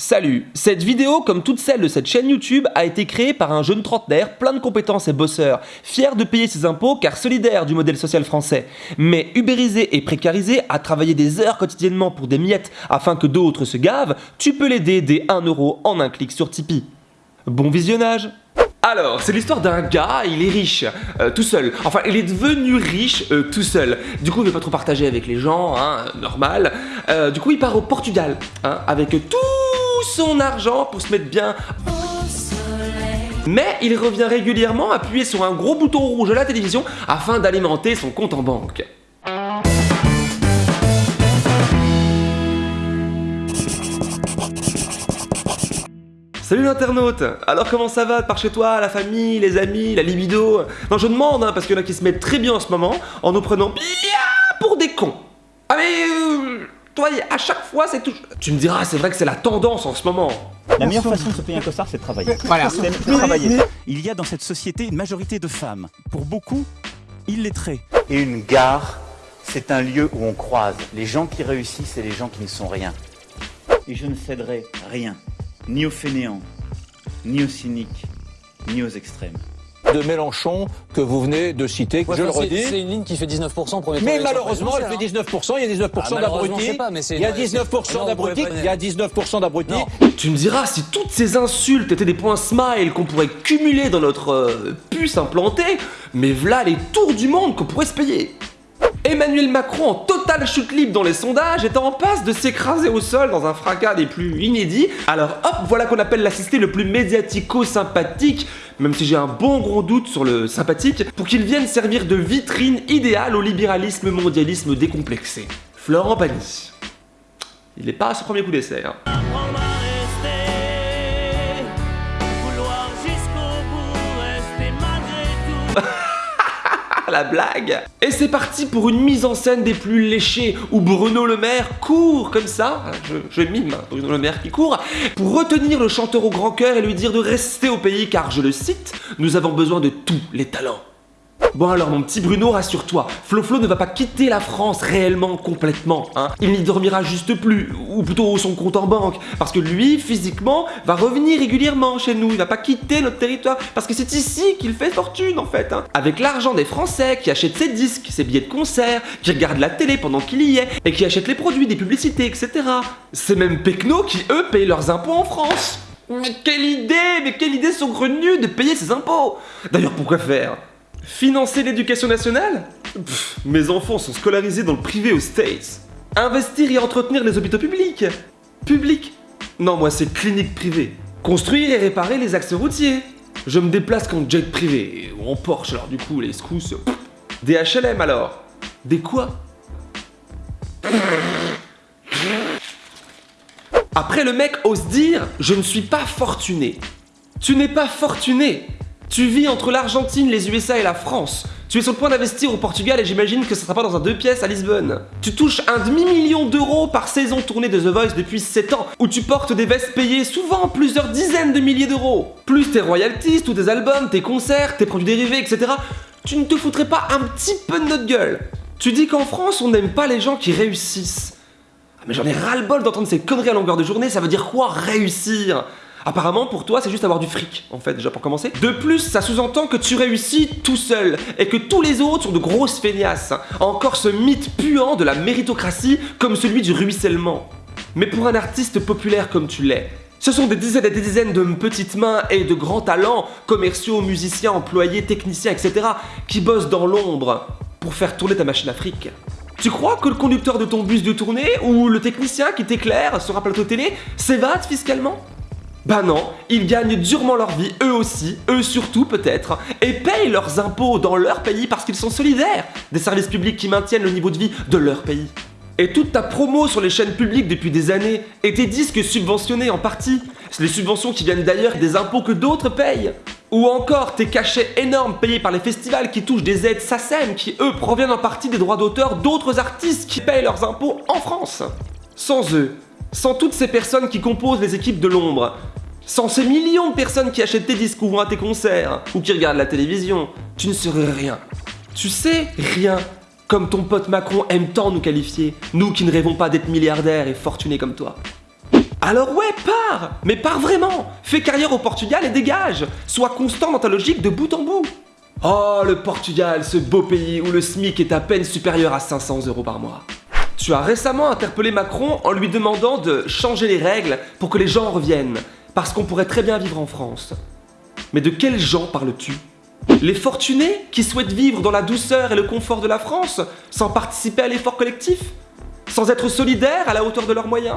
Salut Cette vidéo, comme toutes celles de cette chaîne YouTube, a été créée par un jeune trentenaire plein de compétences et bosseur, fier de payer ses impôts car solidaire du modèle social français, mais ubérisé et précarisé à travailler des heures quotidiennement pour des miettes afin que d'autres se gavent, tu peux l'aider dès 1€ euro en un clic sur Tipeee. Bon visionnage alors, c'est l'histoire d'un gars, il est riche, euh, tout seul. Enfin, il est devenu riche euh, tout seul. Du coup, il veut pas trop partager avec les gens, hein, normal. Euh, du coup, il part au Portugal, hein, avec tout son argent pour se mettre bien mais il revient régulièrement appuyer sur un gros bouton rouge à la télévision afin d'alimenter son compte en banque. Salut l'internaute Alors comment ça va par chez toi, la famille, les amis, la libido? Non je demande, hein, parce qu'il y en a qui se mettent très bien en ce moment en nous prenant bien pour des cons. Ah. Toi, à chaque fois c'est tout... Tu me diras, c'est vrai que c'est la tendance en ce moment. La meilleure façon de se payer un costard, c'est de travailler. Voilà, c'est de travailler. Il y a dans cette société une majorité de femmes. Pour beaucoup, illettrées. Et une gare, c'est un lieu où on croise les gens qui réussissent et les gens qui ne sont rien. Et je ne céderai rien ni aux fainéants, ni aux cyniques, ni aux extrêmes de Mélenchon que vous venez de citer, je le redis. C'est une ligne qui fait 19% pour Mais malheureusement, elle fait 19%, il y a 19% ah, d'abrutis. Il y a 19% d'abrutis, il y a 19% d'abrutis. Tu me diras, si toutes ces insultes étaient des points smile qu'on pourrait cumuler dans notre euh, puce implantée, mais voilà les tours du monde qu'on pourrait se payer. Emmanuel Macron en totale chute libre dans les sondages est en passe de s'écraser au sol dans un fracas des plus inédits. Alors hop, voilà qu'on appelle l'assisté le plus médiatico-sympathique, même si j'ai un bon gros doute sur le sympathique, pour qu'il vienne servir de vitrine idéale au libéralisme mondialisme décomplexé. Florent Pagny. Il n'est pas à ce premier coup d'essai. Hein. La blague Et c'est parti pour une mise en scène des plus léchées, où Bruno Le Maire court comme ça, je, mime hein, Bruno Le Maire qui court, pour retenir le chanteur au grand cœur et lui dire de rester au pays car, je le cite, nous avons besoin de tous les talents. Bon alors mon petit Bruno, rassure-toi, Flo ne va pas quitter la France réellement, complètement, hein. Il n'y dormira juste plus, ou plutôt son compte en banque, parce que lui, physiquement, va revenir régulièrement chez nous, il va pas quitter notre territoire, parce que c'est ici qu'il fait fortune en fait, hein. Avec l'argent des Français qui achètent ses disques, ses billets de concert, qui regardent la télé pendant qu'il y est, et qui achètent les produits, des publicités, etc. C'est même Pecno qui, eux, payent leurs impôts en France mais quelle idée Mais quelle idée saugrenue de payer ses impôts D'ailleurs, pourquoi faire? Financer l'éducation nationale Mes enfants sont scolarisés dans le privé aux States. Investir et entretenir les hôpitaux publics Public Non, moi c'est clinique privée. Construire et réparer les axes routiers. Je me déplace qu'en jet privé, ou en Porsche, alors du coup les scousses... Des HLM alors Des quoi? Après le mec ose dire « Je ne suis pas fortuné ». Tu n'es pas fortuné tu vis entre l'Argentine, les USA et la France. Tu es sur le point d'investir au Portugal et j'imagine que ce sera pas dans un deux pièces à Lisbonne. Tu touches un demi-million d'euros par saison tournée de The Voice depuis 7 ans, où tu portes des vestes payées souvent plusieurs dizaines de milliers d'euros. Plus tes royalties, tous tes albums, tes concerts, tes produits dérivés, etc. Tu ne te foutrais pas un petit peu de notre gueule. Tu dis qu'en France, on n'aime pas les gens qui réussissent. Ah, mais j'en ai ras-le-bol d'entendre ces conneries à longueur de journée, ça veut dire quoi réussir? Apparemment, pour toi, c'est juste avoir du fric, en fait, déjà pour commencer. De plus, ça sous-entend que tu réussis tout seul, et que tous les autres sont de grosses feignasses. Encore ce mythe puant de la méritocratie, comme celui du ruissellement. Mais pour un artiste populaire comme tu l'es, ce sont des dizaines et des dizaines de petites mains et de grands talents, commerciaux, musiciens, employés, techniciens, etc., qui bossent dans l'ombre pour faire tourner ta machine à fric. Tu crois que le conducteur de ton bus de tournée ou le technicien qui t'éclaire sur un plateau télé s'évade fiscalement? Bah non, ils gagnent durement leur vie, eux aussi, eux surtout peut-être, et payent leurs impôts dans leur pays parce qu'ils sont solidaires des services publics qui maintiennent le niveau de vie de leur pays. Et toute ta promo sur les chaînes publiques depuis des années, et tes disques subventionnés en partie, c'est les subventions qui viennent d'ailleurs des impôts que d'autres payent. Ou encore tes cachets énormes payés par les festivals qui touchent des aides SACEM qui eux proviennent en partie des droits d'auteur d'autres artistes qui payent leurs impôts en France. Sans eux, sans toutes ces personnes qui composent les équipes de l'ombre, sans ces millions de personnes qui achètent tes disques ou vont à tes concerts, ou qui regardent la télévision, tu ne serais rien. Tu sais, rien. Comme ton pote Macron aime tant nous qualifier, nous qui ne rêvons pas d'être milliardaires et fortunés comme toi. Alors ouais, pars Mais pars vraiment Fais carrière au Portugal et dégage Sois constant dans ta logique de bout en bout Oh, le Portugal, ce beau pays où le SMIC est à peine supérieur à 500 euros par mois. Tu as récemment interpellé Macron en lui demandant de changer les règles pour que les gens reviennent, parce qu'on pourrait très bien vivre en France. Mais de quels gens parles-tu? Les fortunés qui souhaitent vivre dans la douceur et le confort de la France sans participer à l'effort collectif? Sans être solidaires à la hauteur de leurs moyens?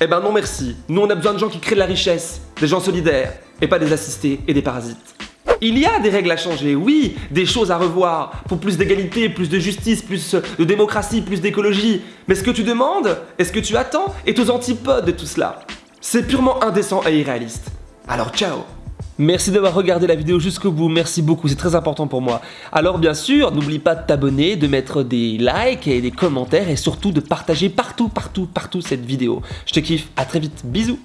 Eh ben non merci, nous on a besoin de gens qui créent de la richesse, des gens solidaires, et pas des assistés et des parasites. Il y a des règles à changer, oui, des choses à revoir, pour plus d'égalité, plus de justice, plus de démocratie, plus d'écologie. Mais ce que tu demandes, et ce que tu attends, est aux antipodes de tout cela. C'est purement indécent et irréaliste. Alors ciao Merci d'avoir regardé la vidéo jusqu'au bout, merci beaucoup, c'est très important pour moi. Alors bien sûr, n'oublie pas de t'abonner, de mettre des likes et des commentaires et surtout de partager partout, partout, partout cette vidéo. Je te kiffe, à très vite, bisous